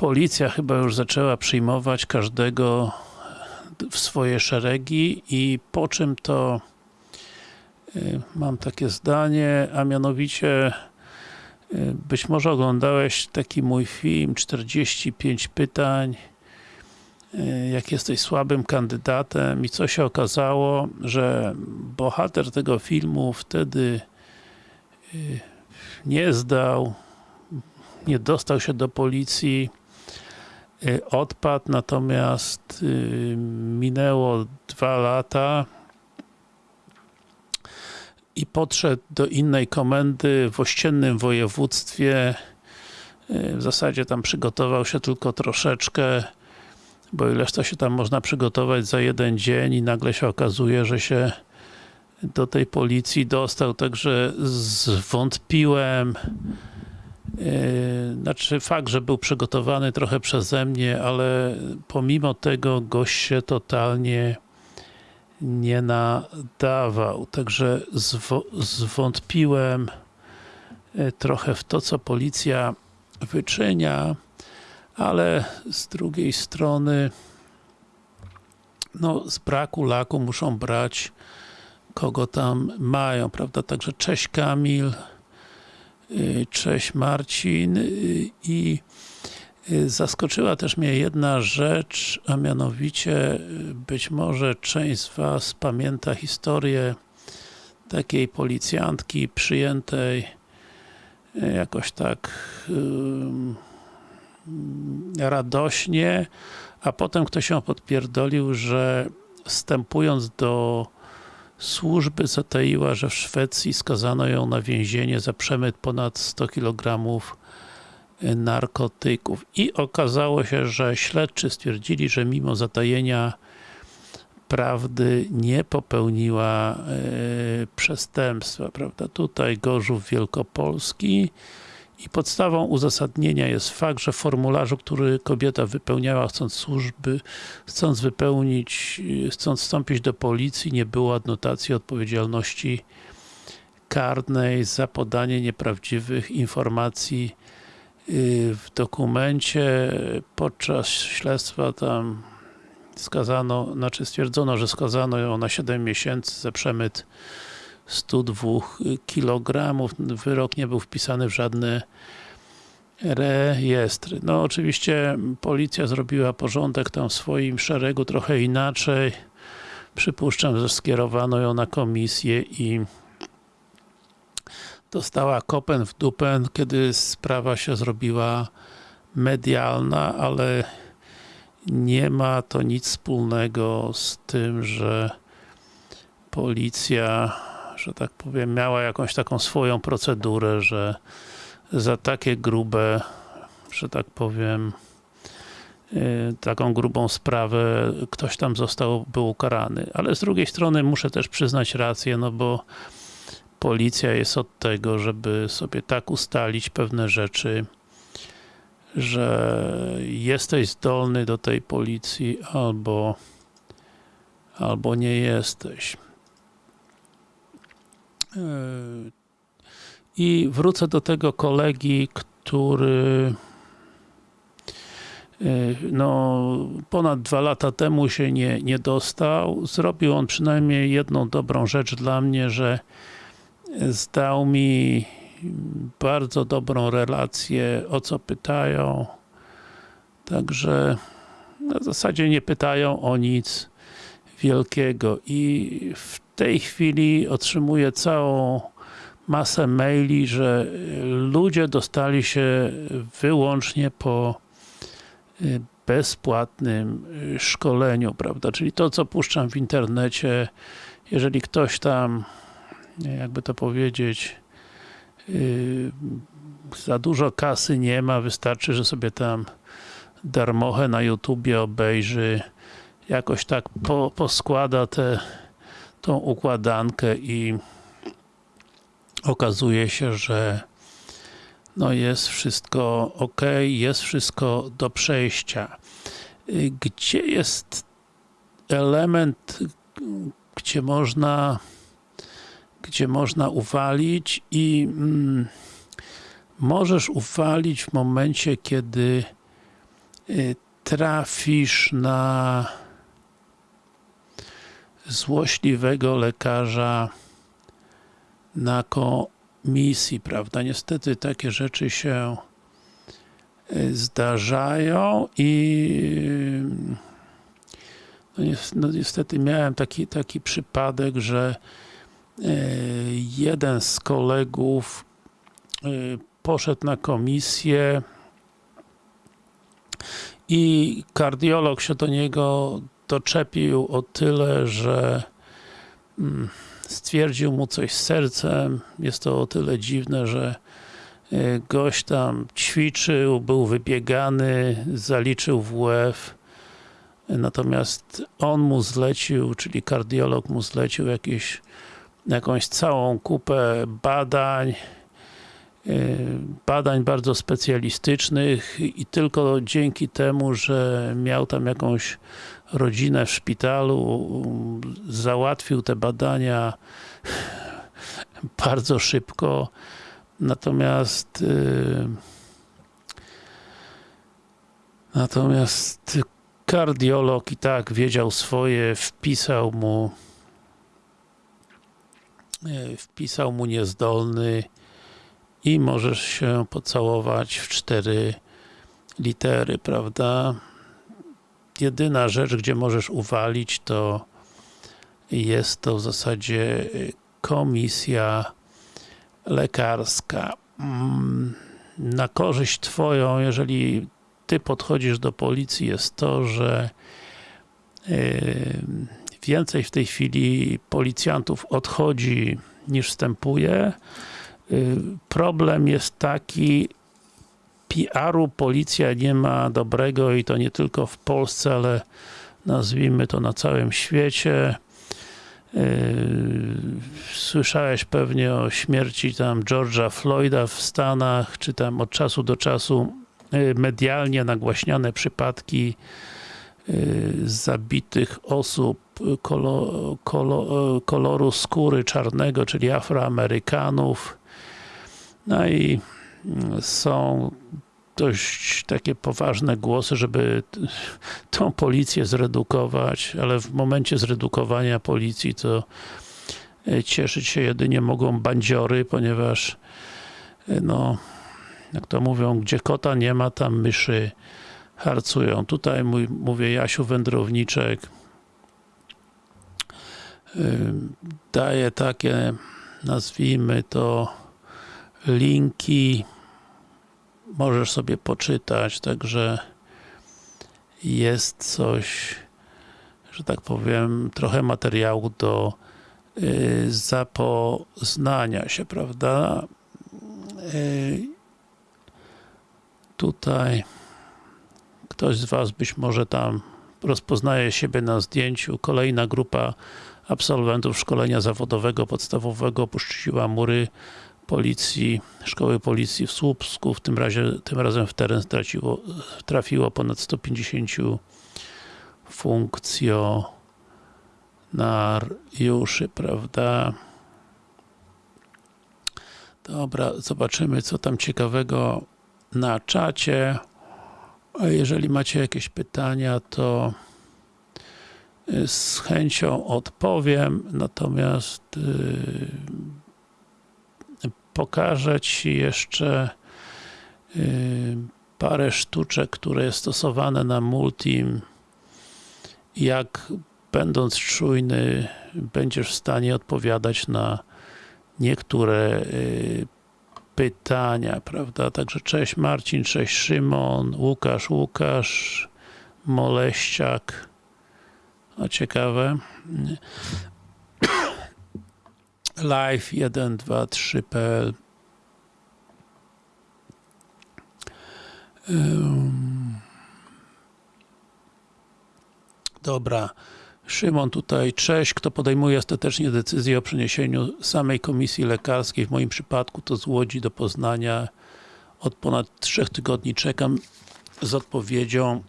policja chyba już zaczęła przyjmować każdego w swoje szeregi i po czym to y, mam takie zdanie, a mianowicie y, być może oglądałeś taki mój film 45 pytań y, jak jesteś słabym kandydatem i co się okazało, że bohater tego filmu wtedy nie zdał, nie dostał się do policji, odpadł, natomiast minęło dwa lata i podszedł do innej komendy w ościennym województwie. W zasadzie tam przygotował się tylko troszeczkę bo ileż to się tam można przygotować za jeden dzień i nagle się okazuje, że się do tej policji dostał, także zwątpiłem znaczy fakt, że był przygotowany trochę przeze mnie, ale pomimo tego gość się totalnie nie nadawał, także zwątpiłem trochę w to, co policja wyczynia, ale z drugiej strony no z braku laku muszą brać kogo tam mają, prawda, także cześć Kamil cześć Marcin i zaskoczyła też mnie jedna rzecz, a mianowicie być może część z was pamięta historię takiej policjantki przyjętej jakoś tak radośnie, a potem ktoś ją podpierdolił, że wstępując do służby zataiła, że w Szwecji skazano ją na więzienie za przemyt ponad 100 kg narkotyków. I okazało się, że śledczy stwierdzili, że mimo zatajenia prawdy nie popełniła e, przestępstwa, prawda? Tutaj Gorzów Wielkopolski i podstawą uzasadnienia jest fakt, że w formularzu, który kobieta wypełniała chcąc służby, chcąc wypełnić, chcąc wstąpić do policji, nie było adnotacji odpowiedzialności karnej za podanie nieprawdziwych informacji y, w dokumencie. Podczas śledztwa tam skazano, znaczy stwierdzono, że skazano ją na 7 miesięcy za przemyt 102 kg. Wyrok nie był wpisany w żadne rejestry. No oczywiście policja zrobiła porządek tam w swoim szeregu trochę inaczej. Przypuszczam, że skierowano ją na komisję i dostała kopen w dupen, kiedy sprawa się zrobiła medialna, ale nie ma to nic wspólnego z tym, że policja że tak powiem, miała jakąś taką swoją procedurę, że za takie grube, że tak powiem, y, taką grubą sprawę ktoś tam został, był ukarany. Ale z drugiej strony muszę też przyznać rację, no bo policja jest od tego, żeby sobie tak ustalić pewne rzeczy, że jesteś zdolny do tej policji albo albo nie jesteś. I wrócę do tego kolegi, który e, no, ponad dwa lata temu się nie, nie dostał. Zrobił on przynajmniej jedną dobrą rzecz dla mnie, że zdał mi bardzo dobrą relację, o co pytają. Także w zasadzie nie pytają o nic wielkiego i w tej chwili otrzymuję całą masę maili, że ludzie dostali się wyłącznie po y, bezpłatnym y, szkoleniu, prawda, czyli to co puszczam w internecie, jeżeli ktoś tam, jakby to powiedzieć, y, za dużo kasy nie ma, wystarczy, że sobie tam darmochę na YouTubie obejrzy, jakoś tak po, poskłada te tą układankę i okazuje się, że no jest wszystko ok, jest wszystko do przejścia. Gdzie jest element, gdzie można gdzie można uwalić i mm, możesz uwalić w momencie, kiedy y, trafisz na złośliwego lekarza na komisji, prawda? Niestety takie rzeczy się y, zdarzają i no, no niestety miałem taki, taki przypadek, że jeden z kolegów poszedł na komisję i kardiolog się do niego doczepił o tyle, że mm, stwierdził mu coś z sercem. Jest to o tyle dziwne, że y, gość tam ćwiczył, był wybiegany, zaliczył WF, natomiast on mu zlecił, czyli kardiolog mu zlecił jakieś, jakąś całą kupę badań, y, badań bardzo specjalistycznych i tylko dzięki temu, że miał tam jakąś rodzinę w szpitalu, załatwił te badania bardzo szybko, natomiast yy, natomiast kardiolog i tak wiedział swoje, wpisał mu yy, wpisał mu niezdolny i możesz się pocałować w cztery litery, prawda? Jedyna rzecz, gdzie możesz uwalić, to jest to w zasadzie komisja lekarska. Mm, na korzyść twoją, jeżeli ty podchodzisz do policji, jest to, że więcej w tej chwili policjantów odchodzi niż wstępuje. Problem jest taki, PR-u policja nie ma dobrego i to nie tylko w Polsce, ale nazwijmy to na całym świecie. Yy, słyszałeś pewnie o śmierci tam George'a Floyda w Stanach, czy tam od czasu do czasu yy, medialnie nagłaśniane przypadki yy, zabitych osób kolo, kolo, koloru skóry czarnego, czyli Afroamerykanów. No i są dość takie poważne głosy, żeby tą policję zredukować, ale w momencie zredukowania policji to e, cieszyć się jedynie mogą bandziory, ponieważ e, no, jak to mówią, gdzie kota nie ma, tam myszy harcują. Tutaj mój, mówię Jasiu Wędrowniczek e, daje takie, nazwijmy to linki możesz sobie poczytać, także jest coś, że tak powiem, trochę materiału do y, zapoznania się, prawda? Y, tutaj ktoś z Was być może tam rozpoznaje siebie na zdjęciu. Kolejna grupa absolwentów szkolenia zawodowego podstawowego opuściła mury policji, szkoły policji w Słupsku, w tym razie, tym razem w teren straciło, trafiło ponad 150 funkcjonariuszy, prawda? Dobra, zobaczymy co tam ciekawego na czacie. A jeżeli macie jakieś pytania, to z chęcią odpowiem, natomiast yy, pokażę Ci jeszcze yy, parę sztuczek, które jest stosowane na Multim jak będąc czujny będziesz w stanie odpowiadać na niektóre yy, pytania, prawda? Także cześć Marcin, cześć Szymon, Łukasz, Łukasz, Moleściak. A ciekawe live123.pl Dobra. Szymon tutaj, cześć. Kto podejmuje ostatecznie decyzję o przeniesieniu samej komisji lekarskiej? W moim przypadku to z Łodzi do Poznania. Od ponad trzech tygodni czekam z odpowiedzią.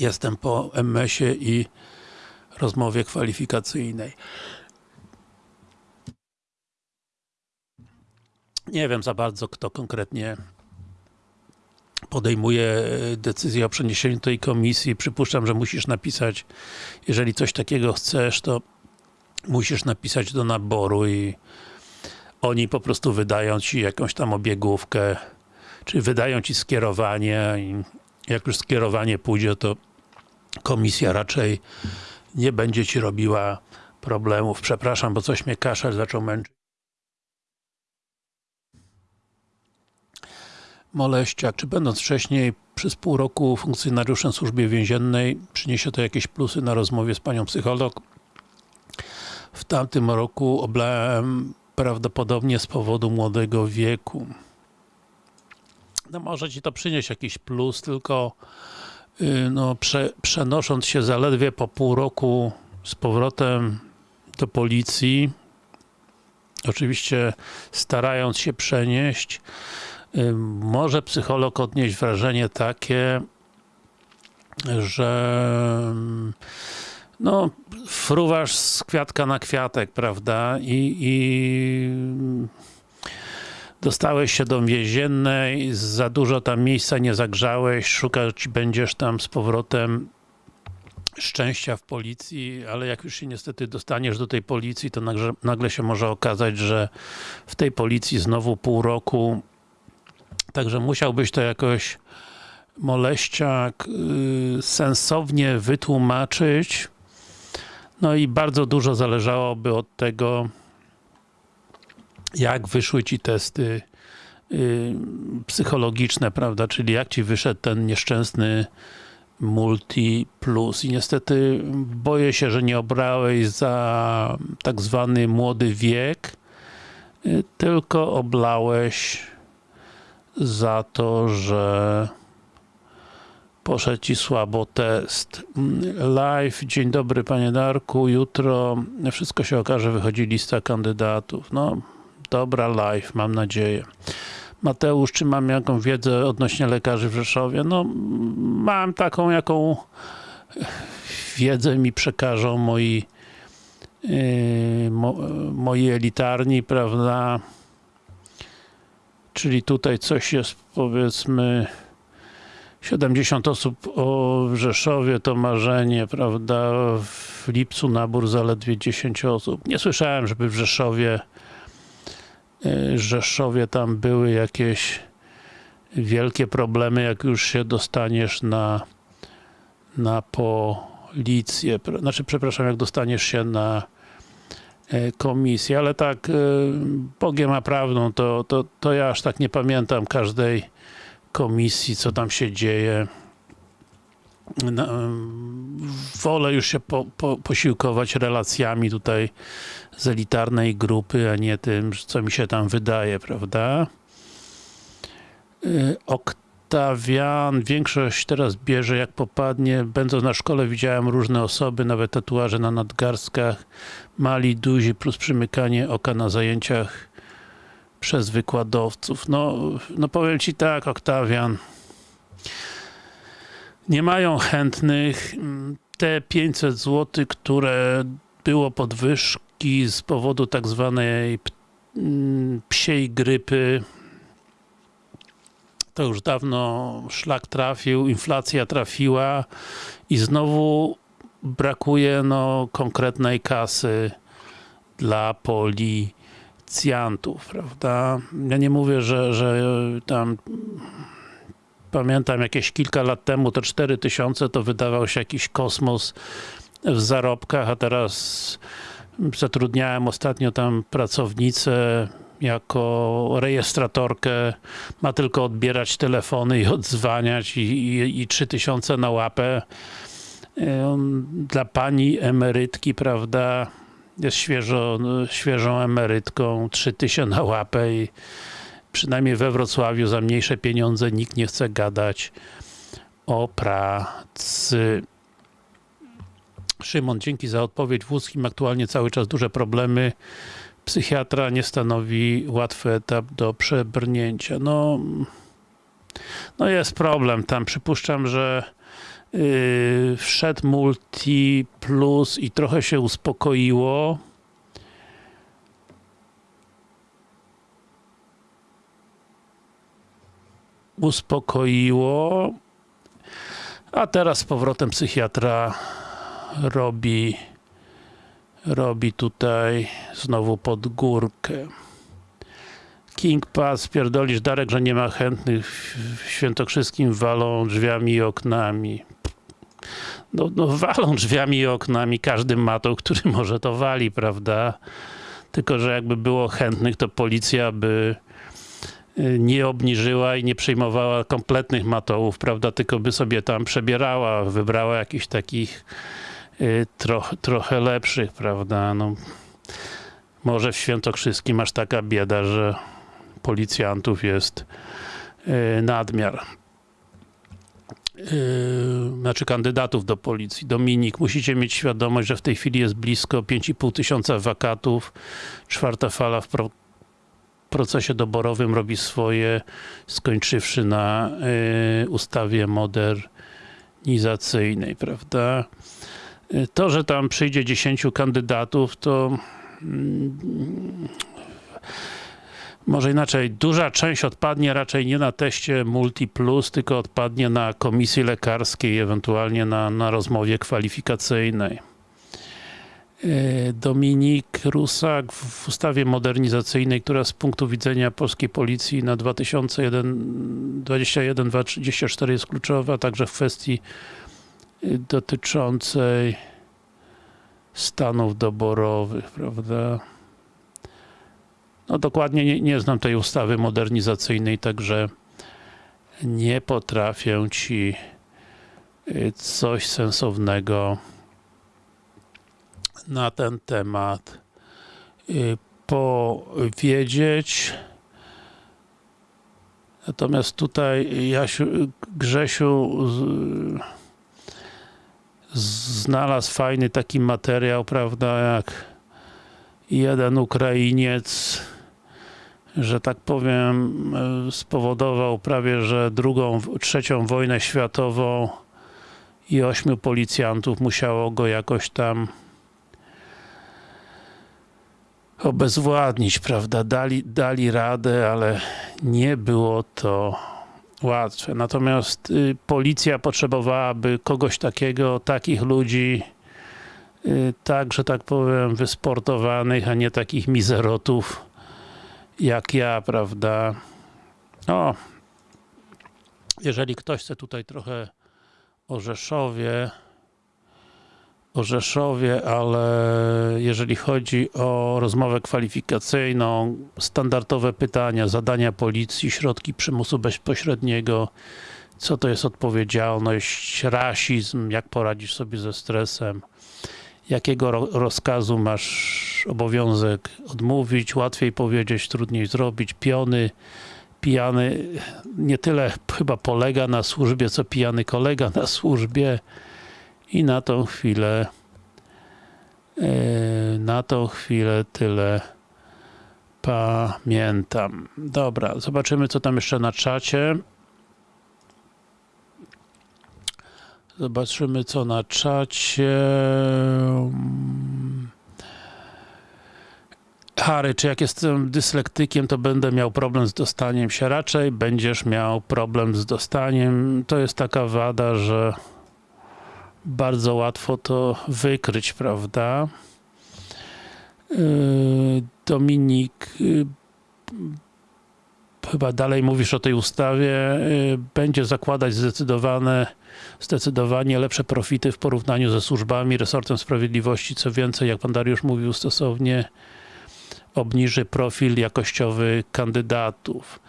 Jestem po MS-ie i rozmowie kwalifikacyjnej. Nie wiem za bardzo, kto konkretnie podejmuje e, decyzję o przeniesieniu tej komisji. Przypuszczam, że musisz napisać, jeżeli coś takiego chcesz, to musisz napisać do naboru i oni po prostu wydają ci jakąś tam obiegówkę, czy wydają ci skierowanie i jak już skierowanie pójdzie, to komisja raczej nie będzie ci robiła problemów. Przepraszam, bo coś mnie kaszel zaczął męczyć. Moleściak, czy będąc wcześniej przez pół roku funkcjonariuszem służby więziennej przyniesie to jakieś plusy na rozmowie z panią psycholog? W tamtym roku oblałem prawdopodobnie z powodu młodego wieku. No może ci to przynieść jakiś plus, tylko yy, no, prze, przenosząc się zaledwie po pół roku z powrotem do policji, oczywiście starając się przenieść, może psycholog odnieść wrażenie takie, że no, fruwasz z kwiatka na kwiatek, prawda? I, i dostałeś się do więziennej, za dużo tam miejsca nie zagrzałeś, szukać będziesz tam z powrotem szczęścia w policji, ale jak już się niestety dostaniesz do tej policji, to nagle, nagle się może okazać, że w tej policji znowu pół roku, także musiałbyś to jakoś moleściak yy, sensownie wytłumaczyć, no i bardzo dużo zależałoby od tego, jak wyszły ci testy yy, psychologiczne, prawda, czyli jak ci wyszedł ten nieszczęsny Multi Plus. I niestety boję się, że nie obrałeś za tak zwany młody wiek, yy, tylko oblałeś za to, że poszedł ci słabo test. Live, dzień dobry panie Darku, jutro wszystko się okaże, wychodzi lista kandydatów. No, dobra live, mam nadzieję. Mateusz, czy mam jakąś wiedzę odnośnie lekarzy w Rzeszowie? No, mam taką, jaką wiedzę mi przekażą moi yy, mo, moi elitarni, prawda? Czyli tutaj coś jest, powiedzmy, 70 osób o Rzeszowie to marzenie, prawda? W lipcu nabór zaledwie 10 osób. Nie słyszałem, żeby w Rzeszowie Rzeszowie tam były jakieś wielkie problemy, jak już się dostaniesz na na policję, znaczy przepraszam, jak dostaniesz się na komisję, ale tak Bogiem a prawdą, to, to, to ja aż tak nie pamiętam każdej komisji, co tam się dzieje. No, wolę już się po, po, posiłkować relacjami tutaj z elitarnej grupy, a nie tym, co mi się tam wydaje, prawda? Oktawian, większość teraz bierze jak popadnie. Będąc na szkole widziałem różne osoby, nawet tatuaże na nadgarstkach, mali, duzi, plus przymykanie oka na zajęciach przez wykładowców. No, no powiem Ci tak, Oktawian. Nie mają chętnych. Te 500 zł, które było podwyżki z powodu tak zwanej psiej grypy, to już dawno szlak trafił, inflacja trafiła i znowu brakuje no, konkretnej kasy dla poli policjantów, prawda? Ja nie mówię, że, że tam pamiętam jakieś kilka lat temu to 4000 to wydawał się jakiś kosmos w zarobkach, a teraz zatrudniałem ostatnio tam pracownicę jako rejestratorkę, ma tylko odbierać telefony i odzwaniać i, i, i 3000 na łapę. Dla pani emerytki, prawda, jest świeżo, świeżą emerytką, 3000 na łapę i przynajmniej we Wrocławiu za mniejsze pieniądze nikt nie chce gadać o pracy. Szymon, dzięki za odpowiedź. W Łódzkim aktualnie cały czas duże problemy. Psychiatra nie stanowi łatwy etap do przebrnięcia. No, no jest problem tam. Przypuszczam, że Yy, wszedł Multi Plus i trochę się uspokoiło. uspokoiło. A teraz z powrotem psychiatra robi robi tutaj znowu pod górkę. King Pass, pierdolisz Darek, że nie ma chętnych w Świętokrzyskim walą drzwiami i oknami. No, no walą drzwiami i oknami, każdy ma który może to wali, prawda? Tylko, że jakby było chętnych, to policja by y, nie obniżyła i nie przyjmowała kompletnych matołów, prawda? Tylko by sobie tam przebierała, wybrała jakichś takich y, troch, trochę lepszych, prawda? No, może w Świętokrzyskim masz taka bieda, że policjantów jest y, nadmiar. Yy, znaczy kandydatów do policji. Dominik, musicie mieć świadomość, że w tej chwili jest blisko 5,5 tysiąca wakatów. Czwarta fala w pro procesie doborowym robi swoje, skończywszy na yy, ustawie modernizacyjnej, prawda? To, że tam przyjdzie 10 kandydatów, to może inaczej, duża część odpadnie raczej nie na teście Multi Plus, tylko odpadnie na komisji lekarskiej, ewentualnie na, na rozmowie kwalifikacyjnej. Dominik Rusak w ustawie modernizacyjnej, która z punktu widzenia polskiej policji na 2021-2024 jest kluczowa, także w kwestii dotyczącej stanów doborowych, prawda? No dokładnie nie, nie znam tej ustawy modernizacyjnej, także nie potrafię Ci y, coś sensownego na ten temat y, powiedzieć. Natomiast tutaj Jasiu, Grzesiu znalazł fajny taki materiał, prawda, jak jeden Ukrainiec że tak powiem, spowodował prawie, że drugą, trzecią wojnę światową i ośmiu policjantów musiało go jakoś tam obezwładnić, prawda? Dali, dali radę, ale nie było to łatwe. Natomiast y, policja potrzebowałaby kogoś takiego, takich ludzi, y, tak, że tak powiem, wysportowanych, a nie takich mizerotów, jak ja, prawda. O, jeżeli ktoś chce tutaj trochę o Rzeszowie, o Rzeszowie, ale jeżeli chodzi o rozmowę kwalifikacyjną, standardowe pytania, zadania policji, środki przymusu bezpośredniego, co to jest odpowiedzialność, rasizm, jak poradzisz sobie ze stresem, jakiego rozkazu masz obowiązek odmówić, łatwiej powiedzieć, trudniej zrobić, piony, pijany nie tyle chyba polega na służbie, co pijany kolega na służbie i na tą chwilę e, na tą chwilę tyle pamiętam. Dobra, zobaczymy co tam jeszcze na czacie. Zobaczymy co na czacie. Harry, czy jak jestem dyslektykiem, to będę miał problem z dostaniem się? Raczej będziesz miał problem z dostaniem. To jest taka wada, że bardzo łatwo to wykryć, prawda? Yy, Dominik, yy, chyba dalej mówisz o tej ustawie, yy, będzie zakładać zdecydowane zdecydowanie lepsze profity w porównaniu ze służbami, resortem sprawiedliwości, co więcej, jak pan Dariusz mówił stosownie, obniży profil jakościowy kandydatów.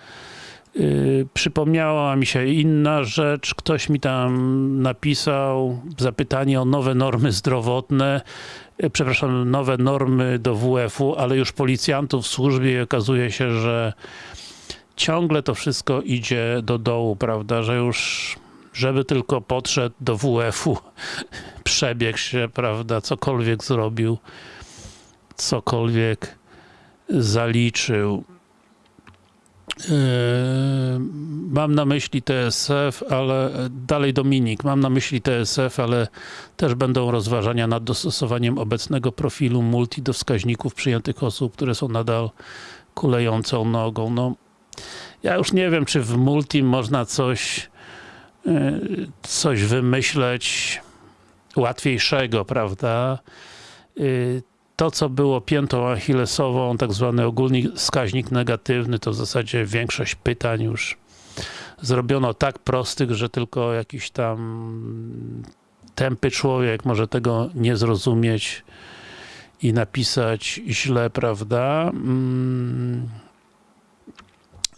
Yy, przypomniała mi się inna rzecz, ktoś mi tam napisał zapytanie o nowe normy zdrowotne, yy, przepraszam, nowe normy do WF-u, ale już policjantów w służbie okazuje się, że ciągle to wszystko idzie do dołu, prawda, że już żeby tylko podszedł do WF-u, przebiegł się, prawda, cokolwiek zrobił, cokolwiek zaliczył. Yy, mam na myśli TSF, ale dalej Dominik, mam na myśli TSF, ale też będą rozważania nad dostosowaniem obecnego profilu multi do wskaźników przyjętych osób, które są nadal kulejącą nogą. No, Ja już nie wiem, czy w multi można coś, y, coś wymyśleć łatwiejszego, prawda? To, co było piętą achillesową, tak zwany ogólny wskaźnik negatywny, to w zasadzie większość pytań już zrobiono tak prostych, że tylko jakiś tam tępy człowiek może tego nie zrozumieć i napisać źle, prawda? Mm.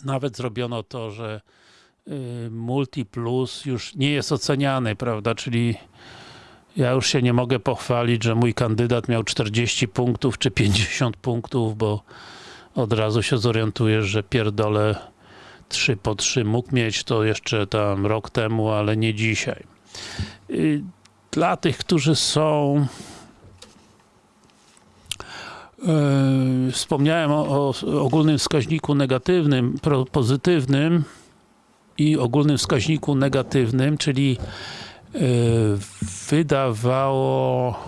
Nawet zrobiono to, że y, Multi Plus już nie jest oceniany, prawda? Czyli ja już się nie mogę pochwalić, że mój kandydat miał 40 punktów czy 50 punktów, bo od razu się zorientujesz, że pierdolę 3 po 3 mógł mieć to jeszcze tam rok temu, ale nie dzisiaj. Y, Dla tych, którzy są Yy, Wspomniałem o, o ogólnym wskaźniku negatywnym, pozytywnym i ogólnym wskaźniku negatywnym, czyli wydawało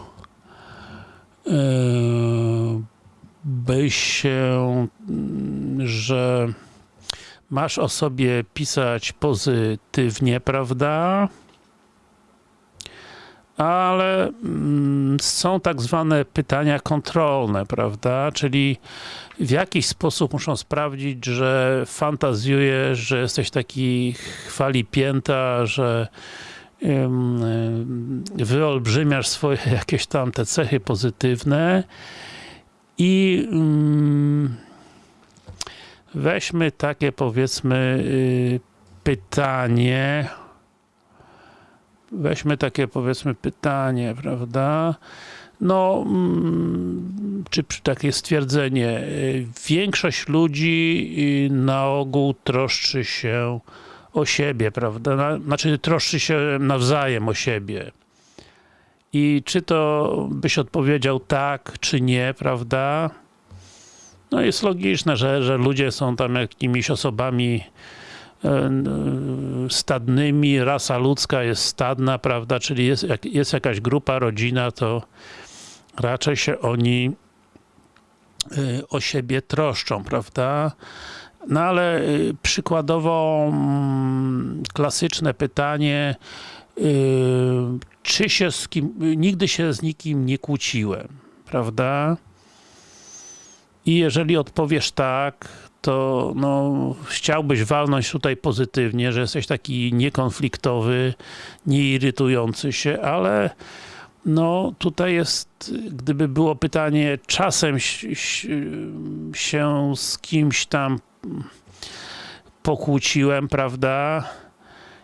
yy, by się, mm, że masz o sobie pisać pozytywnie, prawda? ale mm, są tak zwane pytania kontrolne, prawda? Czyli w jakiś sposób muszą sprawdzić, że fantazjujesz, że jesteś taki chwali pięta, że wyolbrzymiasz swoje jakieś tam te cechy pozytywne i ym, weźmy takie powiedzmy y, pytanie weźmy takie powiedzmy pytanie, prawda? No, mm, czy takie stwierdzenie, y, większość ludzi y, na ogół troszczy się o siebie, prawda? Na- Znaczy troszczy się nawzajem o siebie. I czy to byś odpowiedział tak, czy nie, prawda? No jest logiczne, że, że ludzie są tam jakimiś osobami e, stadnymi, rasa ludzka jest stadna, prawda, czyli jest, jest jakaś grupa, rodzina, to raczej się oni y, o siebie troszczą, prawda? No ale y, przykładowo mm, klasyczne pytanie, y, czy się z kim, nigdy się z nikim nie kłóciłem, prawda? I jeżeli odpowiesz tak, to no, chciałbyś walnąć tutaj pozytywnie, że jesteś taki niekonfliktowy, nieirytujący się, ale no tutaj jest, gdyby było pytanie, czasem się z kimś tam pokłóciłem, prawda?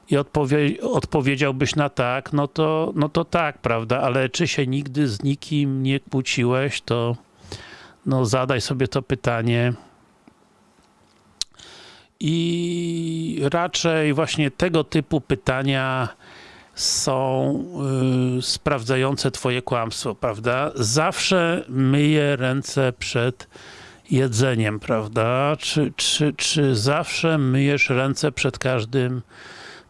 I odpowie, odpowiedziałbyś na tak, no to, no to tak, prawda? Ale czy się nigdy z nikim nie kłóciłeś, to no zadaj sobie to pytanie. I raczej właśnie tego typu pytania są y, sprawdzające twoje kłamstwo, prawda? Zawsze myję ręce przed jedzeniem, prawda? Czy, czy, czy zawsze myjesz ręce przed każdym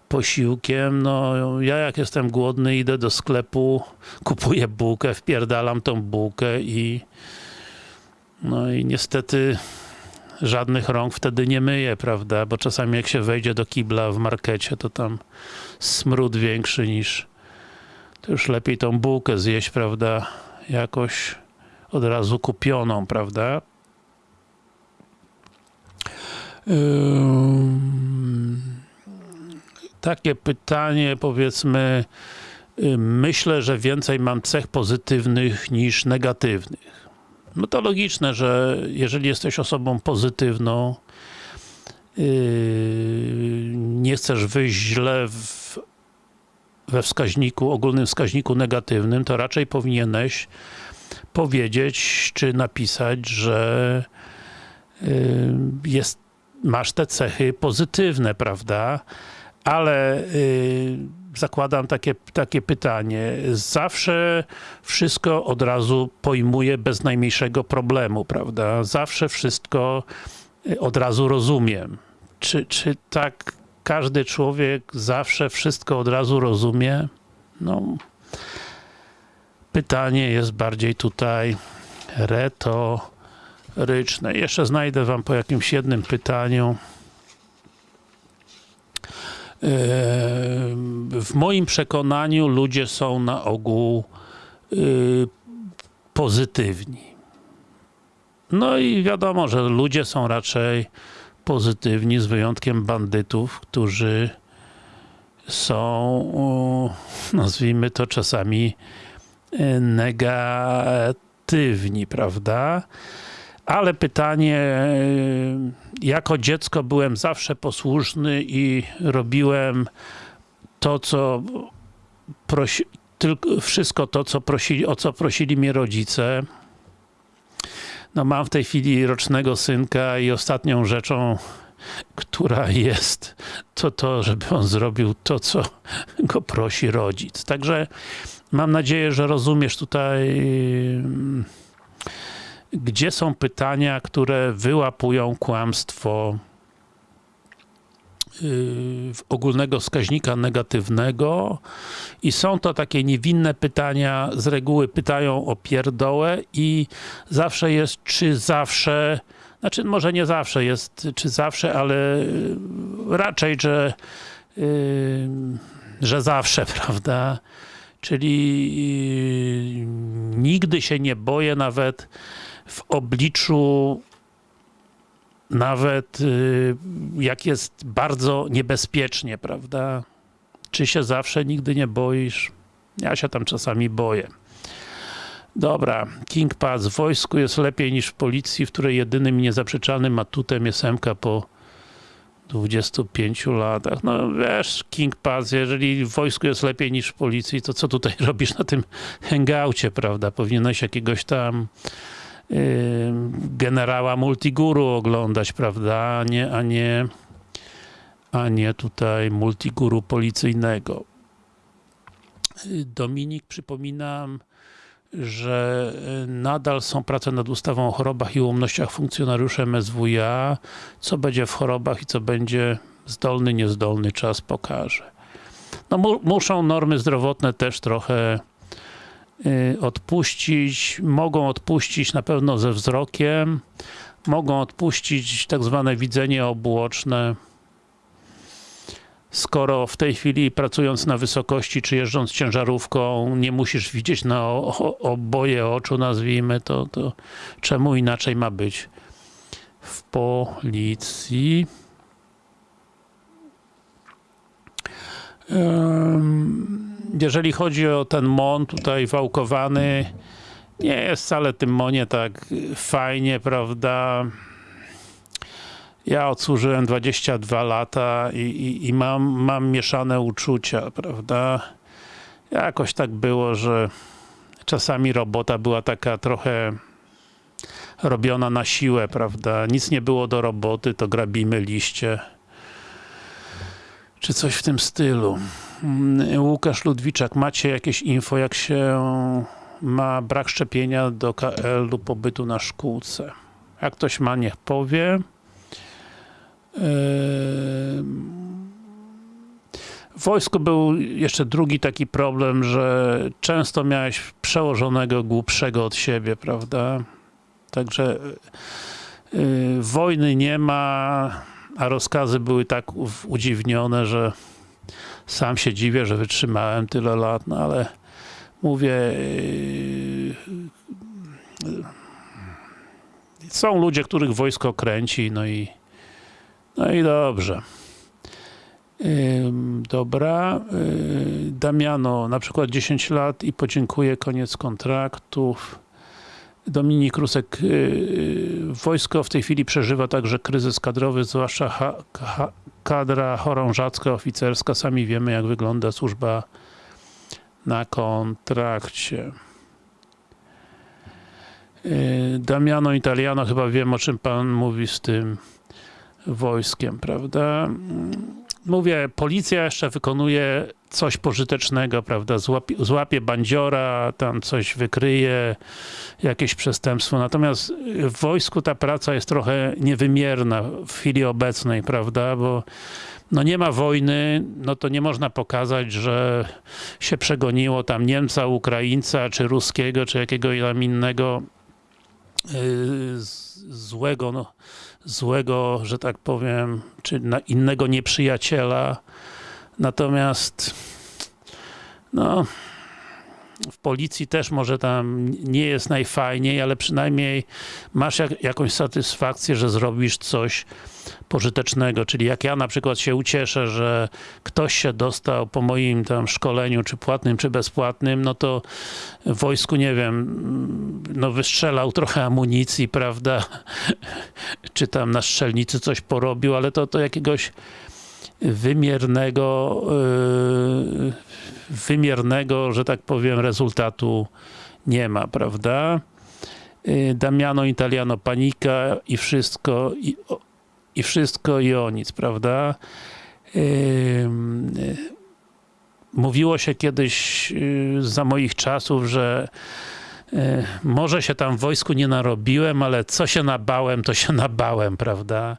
posiłkiem? No, ja jak jestem głodny, idę do sklepu, kupuję bułkę, wpierdalam tą bułkę i no i niestety żadnych rąk wtedy nie myję, prawda? Bo czasami jak się wejdzie do kibla w markecie, to tam smród większy niż to już lepiej tą bułkę zjeść, prawda? Jakoś od razu kupioną, prawda? Takie pytanie, powiedzmy, y, myślę, że więcej mam cech pozytywnych niż negatywnych. No to logiczne, że jeżeli jesteś osobą pozytywną, yy, nie chcesz wyjść źle w, we wskaźniku, ogólnym wskaźniku negatywnym, to raczej powinieneś powiedzieć, czy napisać, że yy, jest, masz te cechy pozytywne, prawda? Ale yy, zakładam takie, takie pytanie. Zawsze wszystko od razu pojmuję bez najmniejszego problemu, prawda? Zawsze wszystko y, od razu rozumiem. Czy, czy tak każdy człowiek zawsze wszystko od razu rozumie? No, pytanie jest bardziej tutaj retoryczne. Jeszcze znajdę wam po jakimś jednym pytaniu. w moim przekonaniu ludzie są na ogół y, pozytywni. No i wiadomo, że ludzie są raczej pozytywni, z wyjątkiem bandytów, którzy są, nazwijmy to czasami y, negatywni, prawda? Ale pytanie, y, jako dziecko byłem zawsze posłuszny i robiłem to, co prosi, tylko wszystko to, co prosili, o co prosili mnie rodzice. No mam w tej chwili rocznego synka i ostatnią rzeczą, która jest, to to, żeby on zrobił to, co go prosi rodzic. Także mam nadzieję, że rozumiesz tutaj gdzie są pytania, które wyłapują kłamstwo yy, ogólnego wskaźnika negatywnego i są to takie niewinne pytania, z reguły pytają o pierdołę i zawsze jest, czy zawsze, znaczy może nie zawsze jest, czy zawsze, ale yy, raczej, że yy, że zawsze, prawda? Czyli nigdy się nie boję nawet w obliczu nawet y, jak jest bardzo niebezpiecznie, prawda? Czy się zawsze nigdy nie boisz? Ja się tam czasami boję. Dobra, King Pass. W wojsku jest lepiej niż w policji, w której jedynym niezaprzeczalnym atutem jest MK po 25 latach. No wiesz, King Pass, jeżeli w wojsku jest lepiej niż w policji, to co tutaj robisz na tym hangoucie, prawda? Powinieneś jakiegoś tam generała Multiguru oglądać, prawda, a nie, a nie, a nie tutaj Multiguru policyjnego. Dominik, przypominam, że nadal są prace nad ustawą o chorobach i ułomnościach funkcjonariuszy MSWiA. Co będzie w chorobach i co będzie zdolny, niezdolny, czas pokaże. No, mu, muszą normy zdrowotne też trochę Y, odpuścić, mogą odpuścić na pewno ze wzrokiem, mogą odpuścić tak zwane widzenie obłoczne. Skoro w tej chwili pracując na wysokości, czy jeżdżąc ciężarówką, nie musisz widzieć na oboje oczu, nazwijmy to, to czemu inaczej ma być w policji? Um, jeżeli chodzi o ten mon tutaj wałkowany, nie jest wcale tym monie tak fajnie, prawda? Ja odsłużyłem 22 lata i, i, i, mam, mam mieszane uczucia, prawda? Jakoś tak było, że czasami robota była taka trochę robiona na siłę, prawda? Nic nie było do roboty, to grabimy liście. Czy coś w tym stylu. Mm, Łukasz Ludwiczak, macie jakieś info, jak się ma brak szczepienia do KL lub pobytu na szkółce? Jak ktoś ma, niech powie. W wojsku był jeszcze drugi taki problem, że często miałeś przełożonego głupszego od siebie, prawda? Także yy, wojny nie ma, a rozkazy były tak udziwnione, że sam się dziwię, że wytrzymałem tyle lat, no ale mówię yy, są ludzie, których wojsko kręci, no i no i dobrze. Dobra. Yy, Damiano, na przykład 10 lat i podziękuję, koniec kontraktów. Dominik Rusek, yy, wojsko w tej chwili przeżywa także kryzys kadrowy, zwłaszcza kadra chorążacka, oficerska. Sami wiemy, jak wygląda służba na kontrakcie. Yy, Damiano Italiano, chyba wiem, o czym pan mówi z tym wojskiem, prawda? Mówię, policja jeszcze wykonuje coś pożytecznego, prawda, złapie, złapie bandziora, tam coś wykryje, jakieś przestępstwo, natomiast w wojsku ta praca jest trochę niewymierna w chwili obecnej, prawda, bo no nie ma wojny, no to nie można pokazać, że się przegoniło tam Niemca, Ukraińca, czy Ruskiego, czy jakiegoś tam innego złego, no, złego, że tak powiem, czy innego nieprzyjaciela, Natomiast no, w policji też może tam nie jest najfajniej, ale przynajmniej masz jak, jakąś satysfakcję, że zrobisz coś pożytecznego, czyli jak ja na przykład się ucieszę, że ktoś się dostał po moim tam szkoleniu, czy płatnym, czy bezpłatnym, no to w wojsku, nie wiem, no wystrzelał trochę amunicji, prawda, czy tam na strzelnicy coś porobił, ale to, to jakiegoś wymiernego yy, wymiernego, że tak powiem, rezultatu nie ma, prawda? Yy, Damiano Italiano panika i wszystko i, i wszystko i o nic, prawda? Yy, Mówiło się kiedyś za moich czasów, że może się tam w wojsku nie narobiłem, ale co się nabałem, to się nabałem, prawda?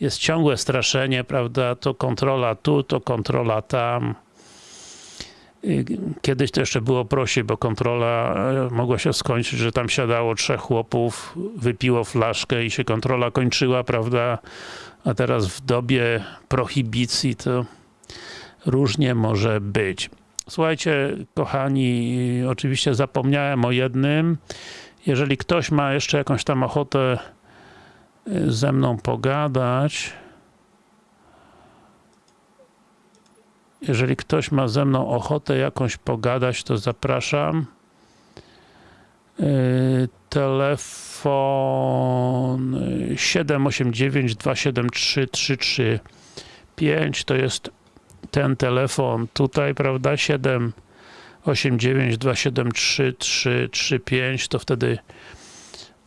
Jest ciągłe straszenie, prawda? To kontrola tu, to kontrola tam. Kiedyś to jeszcze było prościej, bo kontrola e, mogła się skończyć, że tam siadało trzech chłopów, wypiło flaszkę i się kontrola kończyła, prawda? A teraz w dobie prohibicji to różnie może być. Słuchajcie, kochani, oczywiście zapomniałem o jednym. Jeżeli ktoś ma jeszcze jakąś tam ochotę y, ze mną pogadać, jeżeli ktoś ma ze mną ochotę jakąś pogadać, to zapraszam. Yy, telefon y, 789 273 335 to jest ten telefon. Tutaj, prawda, 789 273 335 to wtedy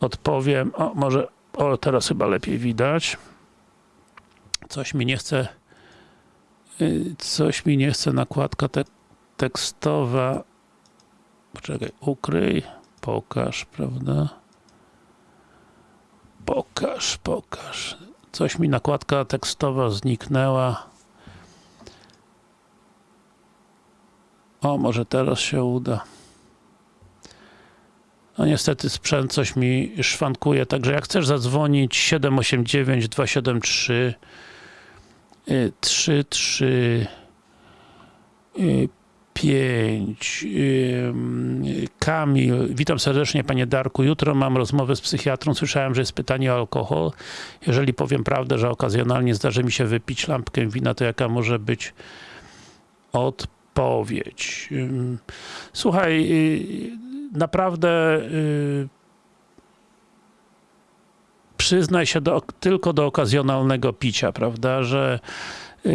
odpowiem, o może, o teraz chyba lepiej widać. Coś mi nie chce y, coś mi nie chce nakładka te tekstowa. Poczekaj, ukryj. Pokaż, prawda? Pokaż, pokaż. Coś mi nakładka tekstowa zniknęła O, może teraz się uda. No niestety sprzęt coś mi szwankuje, także jak chcesz zadzwonić 789 273 33 5 Kamil, witam serdecznie panie Darku, jutro mam rozmowę z psychiatrą, słyszałem, że jest pytanie o alkohol, jeżeli powiem prawdę, że okazjonalnie zdarzy mi się wypić lampkę wina, to jaka może być odpowiedź? Odpowiedź. Słuchaj, y, naprawdę y, przyznaj się do, tylko do okazjonalnego picia, prawda, że y,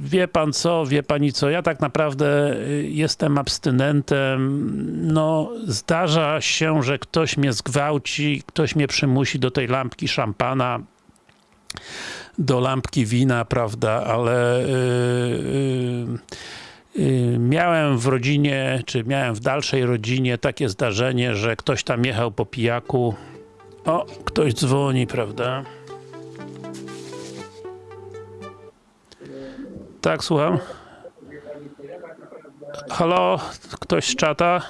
wie pan co, wie pani co, ja tak naprawdę jestem abstynentem, no zdarza się, że ktoś mnie zgwałci, ktoś mnie przymusi do tej lampki szampana, do lampki wina, prawda, ale yy, yy, miałem w rodzinie, czy miałem w dalszej rodzinie takie zdarzenie, że ktoś tam jechał po pijaku. O, ktoś dzwoni, prawda? Tak, słucham. Halo? Ktoś z czata?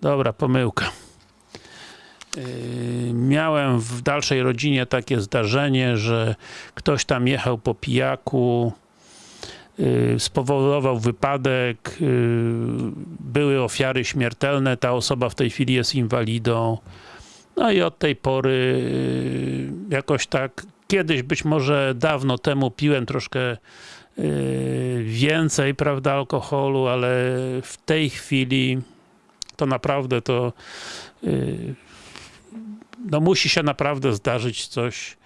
Dobra, pomyłka. Yy, miałem w dalszej rodzinie takie zdarzenie, że ktoś tam jechał po pijaku, yy, spowodował wypadek, yy, były ofiary śmiertelne, ta osoba w tej chwili jest inwalidą. No i od tej pory jakoś tak, kiedyś być może dawno temu piłem troszkę więcej, prawda, alkoholu, ale w tej chwili to naprawdę to no musi się naprawdę zdarzyć coś,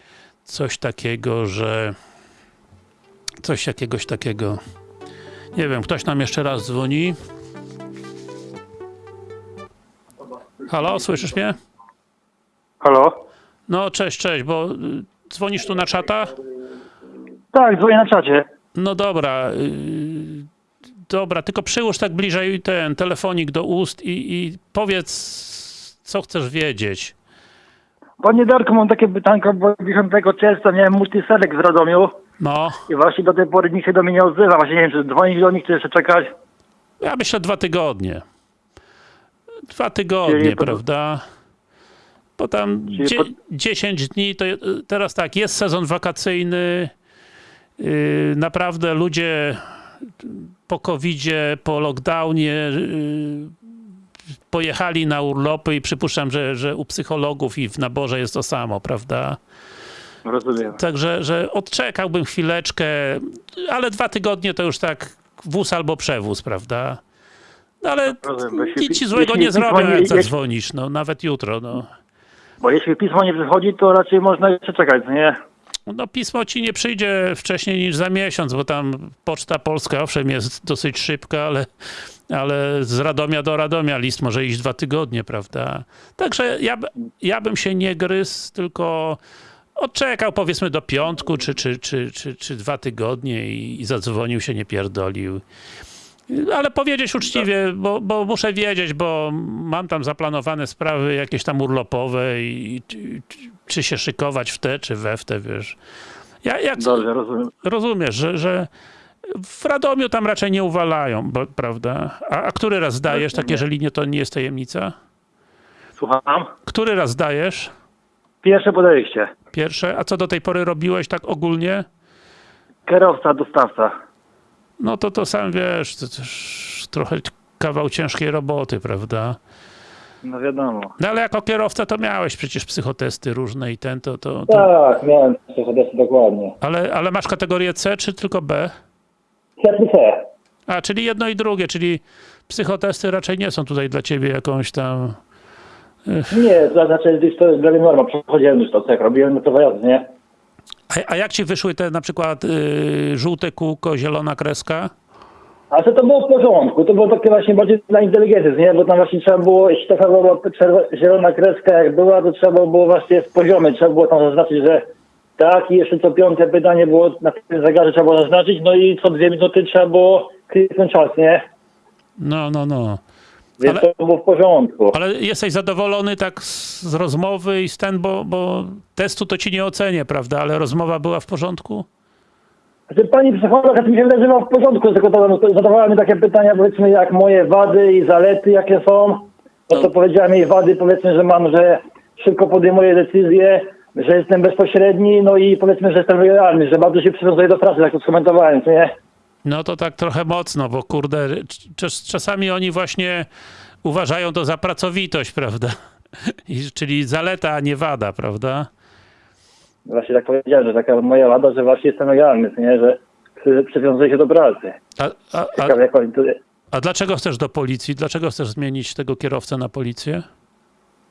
coś takiego, że coś jakiegoś takiego nie wiem, ktoś nam jeszcze raz dzwoni Halo, słyszysz mnie? Halo? No, cześć, cześć, bo y, dzwonisz tu na czata? Tak, dzwonię na czacie. No dobra, y, dobra, tylko przyłóż tak bliżej ten telefonik do ust i, i powiedz, co chcesz wiedzieć. Panie Darku, mam takie pytanko, bo 10 czerwca miałem multiselek w Radomiu No, i właśnie do tej pory nikt się do mnie nie odzywa. Właśnie nie wiem, czy dzwonić do nich, czy jeszcze czekać. ja myślę dwa tygodnie. Dwa tygodnie, Czyli po- prawda? Bo tam Czyli dzie po- 10 dni, to je- teraz tak, jest sezon wakacyjny, y, naprawdę ludzie po covidzie, po lockdownie y, pojechali na urlopy i przypuszczam, że, że u psychologów i w naborze jest to samo, prawda? Rozumiem. Także, że odczekałbym chwileczkę, ale dwa tygodnie to już tak wóz albo przewóz, prawda? No ale Rozumiem, jeśli- nic ci złego nie zrobią, jak zadzwonisz, no nawet jutro, no. Bo jeśli pismo nie przychodzi, to raczej można jeszcze czekać, nie? No pismo ci nie przyjdzie wcześniej niż za miesiąc, bo tam Poczta Polska owszem jest dosyć szybka, ale, ale z Radomia do Radomia list może iść dwa tygodnie, prawda? Także ja, ja bym się nie gryzł, tylko odczekał powiedzmy do piątku, czy, czy, czy, czy, czy dwa tygodnie i, i zadzwonił się, nie pierdolił. Ale powiedzieć uczciwie, bo, bo muszę wiedzieć, bo mam tam zaplanowane sprawy jakieś tam urlopowe i czy, czy, czy się szykować w te, czy we w te, wiesz. Ja, jak Dobrze, rozumiem. rozumiesz, że, że w Radomiu tam raczej nie uwalają, bo, prawda? A, a który raz zdajesz, tak jeżeli nie, to nie jest tajemnica? Słucham? Który raz zdajesz? Pierwsze podejście. Pierwsze? A co do tej pory robiłeś tak ogólnie? Kierowca, dostawca. No to to sam wiesz, to też trochę kawał ciężkiej roboty, prawda? No wiadomo. No ale jako kierowca to miałeś przecież psychotesty różne i ten, to, to, to Tak, miałem psychodesy dokładnie. ale, ale masz kategorię C czy tylko B? C. A, czyli jedno i drugie, czyli psychotesty raczej nie są tutaj dla ciebie jakąś tam... Nie, to znaczy to jest dla mnie norma. Przechodziłem już to cech, robiłem na to jazdy, nie? A, a jak ci wyszły te na przykład y, żółte kółko, zielona kreska? A to, to było w porządku, to było takie właśnie bardziej dla inteligencji, nie? Bo tam właśnie trzeba było, jeśli taka była zielona kreska jak była, to trzeba było właśnie w poziomie, trzeba było tam zaznaczyć, że tak i jeszcze co piąte pytanie było na tym zegarze trzeba było zaznaczyć, no i co dwie minuty trzeba było kliknąć czas, nie? No, no, no. Więc Ale- to było w porządku. Ale jesteś zadowolony tak z, z rozmowy i z ten, bo, bo testu to ci nie ocenię, prawda? Ale rozmowa była w porządku? Znaczy, pani psycholog, mi się wydaje, że ma w porządku, tylko to, to zadawała mi takie pytania, powiedzmy, jak moje wady i zalety, jakie są. No to No. powiedziałem jej wady, powiedzmy, że mam, że szybko podejmuję decyzje, że jestem bezpośredni, no i powiedzmy, że jestem lojalny, że bardzo się przywiązuję do pracy, tak to skomentowałem, co nie? No to tak trochę mocno, bo kurde, czas, czasami oni właśnie uważają to za pracowitość, prawda? I, czyli zaleta, a nie wada, prawda? Właśnie tak powiedziałem, że taka moja wada, że właśnie jestem lojalny, nie? Że przy- przywiązuję się do pracy. A, a, a, Ciekawe, jak oni a dlaczego chcesz do policji? Dlaczego chcesz zmienić tego kierowcę na policję?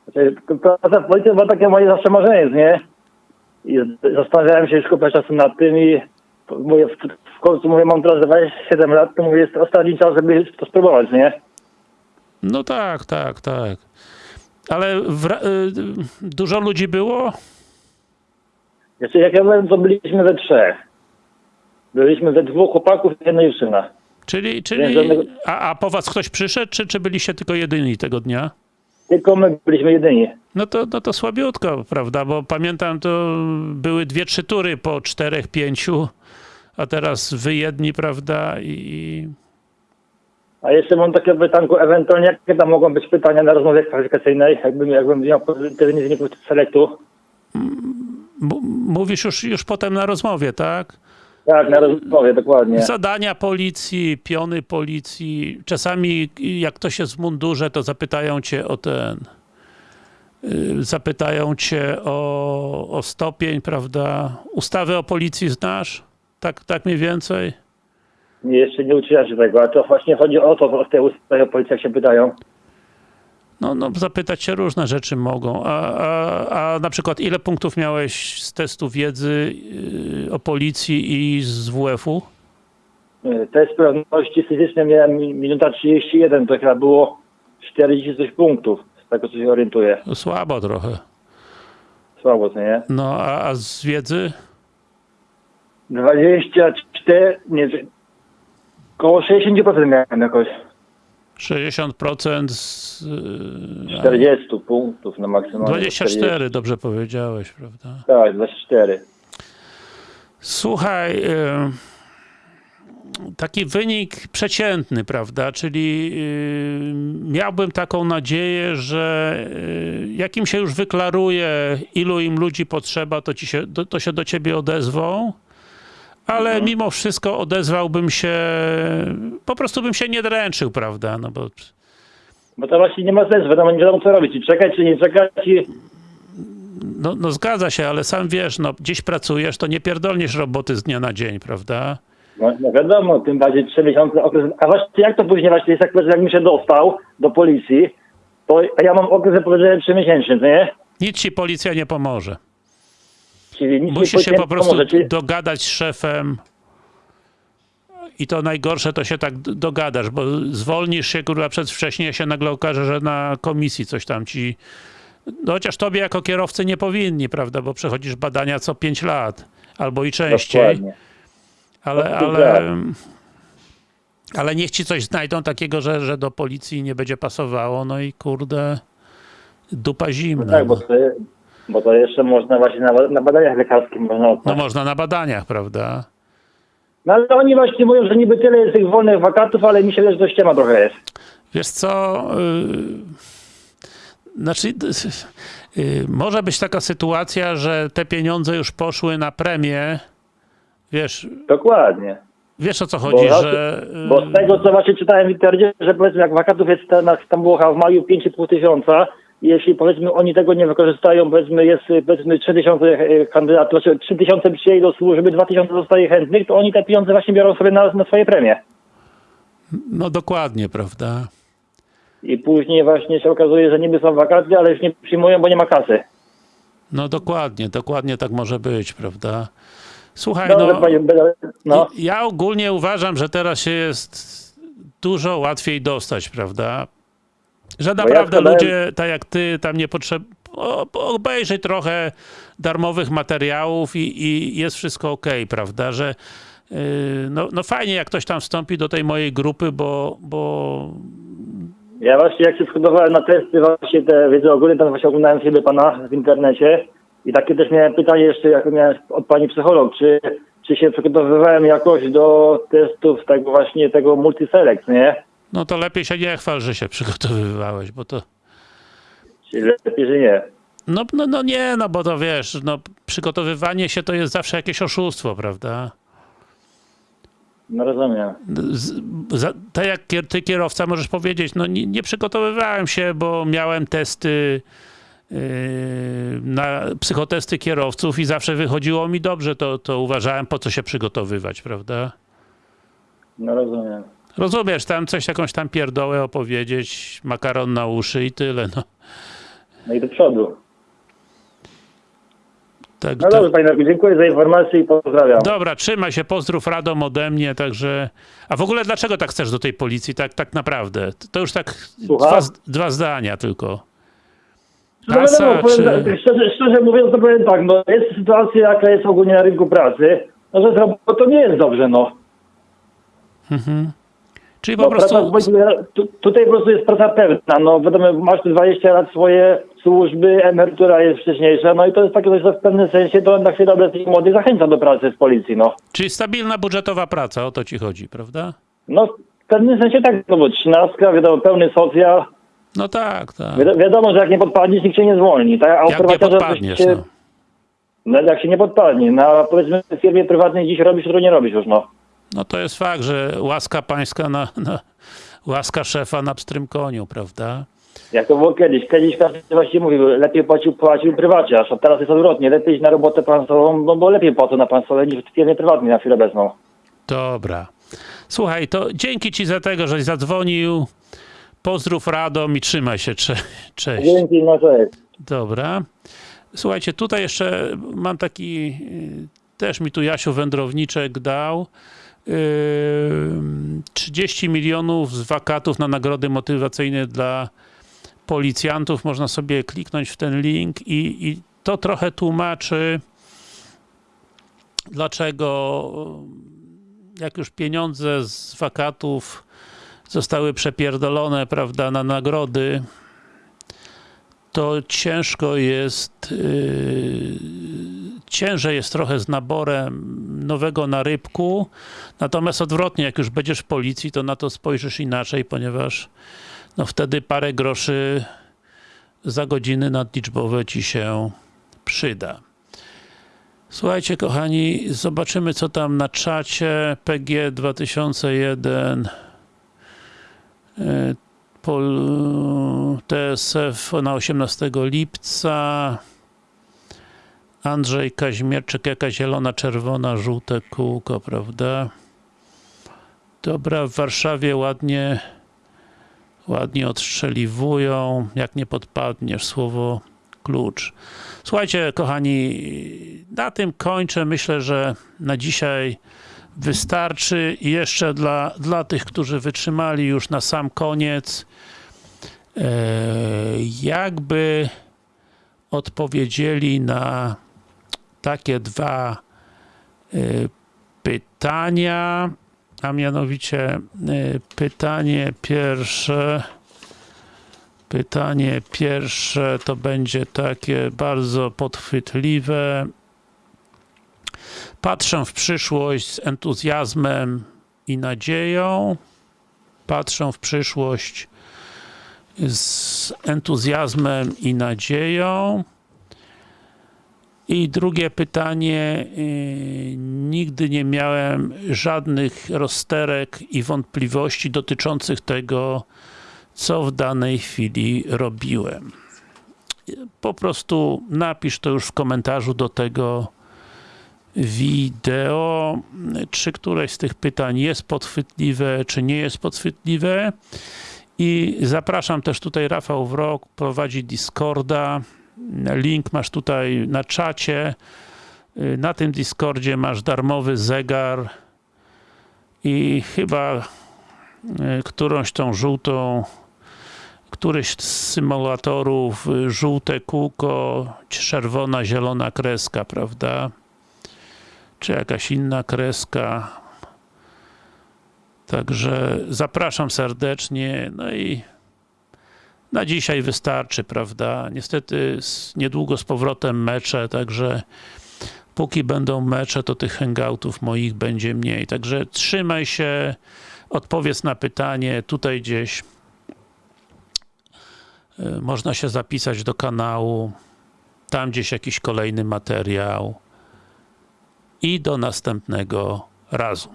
Znaczy, praca w była takie moje zawsze marzenie, nie? I zastanawiałem się już kupę czasu nad tym i mówię, w, w końcu mówię, mam teraz 27 lat, to mówię, jest ostatni czas, żeby to spróbować, nie? No tak, tak, tak. Ale w, y, dużo ludzi było? Jeszcze jak ja byłem, to byliśmy we trzech. Byliśmy we dwóch chłopaków i jedna dziewczyna. Czyli, czyli a, a po was ktoś przyszedł, czy, czy byliście tylko jedyni tego dnia? Tylko my byliśmy jedyni. No to, no to słabiutko, prawda? Bo pamiętam, to były dwie, trzy tury po czterech, pięciu, a teraz wy jedni, prawda? I A jeszcze mam takie pytanko, ewentualnie jakie tam mogą być pytania na rozmowie kwalifikacyjnej, jakbym, jakbym miał pozytywnie wyników selektu. m- mówisz już, już potem na rozmowie, tak? Tak, na rozmowie, dokładnie. Zadania policji, piony policji. Czasami jak ktoś jest w mundurze, to zapytają cię o ten. y, Zapytają cię o, o stopień, prawda? Ustawy o policji znasz? Tak, tak mniej więcej? Jeszcze nie uczyłem się tego, a to właśnie chodzi o to, w tej ustawie o policji, jak się pytają. No, no, zapytać się różne rzeczy mogą. A, a, a na przykład ile punktów miałeś z testu wiedzy yy, o policji i z WF-u? Y, Test sprawności fizycznej miałem mi- minuta 31, to chyba było 40 coś punktów, z tego co się orientuję. No, Słabo trochę. Słabo, co nie? No, a, a z wiedzy? 24, nie, koło 60% miałem jakoś. 60% z... yy, 40 punktów na maksymalnie. 24, 40. dobrze powiedziałeś, prawda? Tak, 24. Słuchaj, yy, taki wynik przeciętny, prawda? Czyli yy, miałbym taką nadzieję, że yy, jak im się już wyklaruje, ilu im ludzi potrzeba, to, ci się, to się do ciebie odezwą. Ale mimo wszystko odezwałbym się, po prostu bym się nie dręczył, prawda? No bo Bo to właśnie nie ma sensu, wiadomo, nie wiadomo co robić, czy czekać, czy nie czekać i... no, no zgadza się, ale sam wiesz, no gdzieś pracujesz, to nie pierdolniesz roboty z dnia na dzień, prawda? No, no wiadomo, tym bardziej trzy miesiące okres. A właśnie jak to później właśnie jest, jak jakbym się dostał do policji, to ja mam okres trzy miesięczny, co nie? Nic ci policja nie pomoże. Czyli nic Musisz się po prostu pomoże, czyli- dogadać z szefem i to najgorsze to się tak dogadasz, bo zwolnisz się kurwa przedwcześnie, się nagle okaże, że na komisji coś tam ci no chociaż tobie jako kierowcy nie powinni, prawda, bo przechodzisz badania co 5 lat, albo i częściej, Dokładnie. ale, ale, ale niech ci coś znajdą takiego, że, że do policji nie będzie pasowało, no i kurde dupa zimna. Tak, bo bo to jeszcze można właśnie na, na badaniach lekarskich można No odnaleźć. można na badaniach, prawda? No ale oni właśnie mówią, że niby tyle jest tych wolnych wakatów, ale mi się że to ściema trochę jest. Wiesz co, yy, znaczy yy, może być taka sytuacja, że te pieniądze już poszły na premię, wiesz, Dokładnie. wiesz o co chodzi, Bo, że... yy, bo z tego, co właśnie czytałem w internecie, że powiedzmy jak wakatów jest tam, tam było w maju 5,5 tysiąca jeśli powiedzmy oni tego nie wykorzystają, powiedzmy jest powiedzmy 3 tysiące e, kandydatów, znaczy 3 tysiące przyjęli do służby, 2 tysiące zostaje chętnych, to oni te pieniądze właśnie biorą sobie na, na swoje premie. No dokładnie, prawda? I później właśnie się okazuje, że niby są wakacje, ale już nie przyjmują, bo nie ma kasy. No dokładnie, dokładnie tak może być, prawda? Słuchaj, no, panie, no. ja ogólnie uważam, że teraz się jest dużo łatwiej dostać, prawda? Że naprawdę składałem- ludzie, tak jak ty, tam nie potrzebują, obejrzeć trochę darmowych materiałów i, i jest wszystko ok, prawda? Że yy, no, no fajnie, jak ktoś tam wstąpi do tej mojej grupy, bo, bo Ja właśnie jak się przygotowałem na testy właśnie te wiedzy ogólne, tam właśnie oglądałem filmy pana w internecie i takie też miałem pytanie jeszcze, jak miałem od pani psycholog, czy, czy się przygotowywałem jakoś do testów tego właśnie tego multiselect, nie? No to lepiej się nie chwal, że się przygotowywałeś, bo to Czy lepiej, że nie? no, no, no nie, no bo to wiesz, no przygotowywanie się to jest zawsze jakieś oszustwo, prawda? No rozumiem. z, za, tak jak ty kierowca możesz powiedzieć, no nie, nie przygotowywałem się, bo miałem testy yy, na psychotesty kierowców i zawsze wychodziło mi dobrze, to, to uważałem po co się przygotowywać, prawda? No rozumiem. Rozumiesz, tam coś jakąś tam pierdołę opowiedzieć, makaron na uszy i tyle, no. No i do przodu. Tak, No to, dobrze, panie dziękuję za informację i pozdrawiam. dobra, trzymaj się, pozdrów Radom ode mnie, także... A w ogóle dlaczego tak chcesz do tej policji, tak, tak naprawdę? To już tak dwa, dwa zdania tylko. No Kasa, wiadomo, czy- tak, szczerze, szczerze mówiąc, to powiem tak, no jest sytuacja, jaka jest ogólnie na rynku pracy, no że robotą nie jest dobrze, no. Czyli po No, prostu... praca, tu, tutaj po prostu jest praca pewna, no wiadomo, masz tu 20 lat swoje służby, emerytura jest wcześniejsza, no i to jest takie coś, co w pewnym sensie to na chwilę obecnej młodych zachęca do pracy w policji, no. Czyli stabilna budżetowa praca, o to ci chodzi, prawda? No w pewnym sensie tak, no bo trzynastka, wiadomo, pełny socjal, No tak, tak. Wi- wiadomo, że jak nie podpadniesz, nikt się nie zwolni, tak? A Jak nie podpadniesz, się, no. no jak się nie podpadnie, no a powiedzmy w firmie prywatnej dziś robisz, jutro nie robisz już, no. No to jest fakt, że łaska pańska na, na łaska szefa na pstrym koniu, prawda? Jak to było kiedyś. Kiedyś każdy właśnie mówił, lepiej płacił, płacił prywaciarz, a teraz jest odwrotnie. Lepiej iść na robotę państwową, no bo lepiej płacą na państwowej niż w firmie prywatnej na chwilę obecną. Dobra. Słuchaj, to dzięki ci za tego, żeś zadzwonił. Pozdrów Radom i trzymaj się. Cze cześć. Dzięki, no cześć. Dobra. Słuchajcie, tutaj jeszcze mam taki, y, też mi tu Jasiu Wędrowniczek dał. Yy, 30 milionów z wakatów na nagrody motywacyjne dla policjantów. Można sobie kliknąć w ten link i, i to trochę tłumaczy, dlaczego jak już pieniądze z wakatów zostały przepierdolone, prawda, na nagrody, to ciężko jest, yy, ciężej jest trochę z naborem nowego na rybku, natomiast odwrotnie, jak już będziesz w policji, to na to spojrzysz inaczej, ponieważ no wtedy parę groszy za godziny nadliczbowe ci się przyda. Słuchajcie, kochani, zobaczymy co tam na czacie. PG 2001 e, Pol, TSF na 18 lipca. Andrzej Kaźmierczyk, jaka zielona, czerwona, żółte kółko, prawda? Dobra, w Warszawie ładnie ładnie odstrzeliwują, jak nie podpadniesz, słowo klucz. Słuchajcie, kochani, na tym kończę. Myślę, że na dzisiaj wystarczy. I jeszcze dla, dla tych, którzy wytrzymali już na sam koniec, e, jakby odpowiedzieli na takie dwa e, pytania, a mianowicie e, pytanie pierwsze pytanie pierwsze to będzie takie bardzo podchwytliwe. Patrzę w przyszłość z entuzjazmem i nadzieją. Patrzę w przyszłość z entuzjazmem i nadzieją i drugie pytanie, yy, nigdy nie miałem żadnych rozterek i wątpliwości dotyczących tego, co w danej chwili robiłem. Po prostu napisz to już w komentarzu do tego wideo, czy któreś z tych pytań jest podchwytliwe, czy nie jest podchwytliwe. I zapraszam też tutaj Rafał Wrok, prowadzi Discorda, link masz tutaj na czacie. Na tym Discordzie masz darmowy zegar i chyba y, którąś tą żółtą któryś z symulatorów y, żółte kółko, czerwona, zielona kreska, prawda? Czy jakaś inna kreska. Także zapraszam serdecznie, no i na dzisiaj wystarczy, prawda? Niestety niedługo z powrotem mecze, także póki będą mecze, to tych hangoutów moich będzie mniej. Także trzymaj się, odpowiedz na pytanie, tutaj gdzieś y, można się zapisać do kanału, tam gdzieś jakiś kolejny materiał i do następnego razu.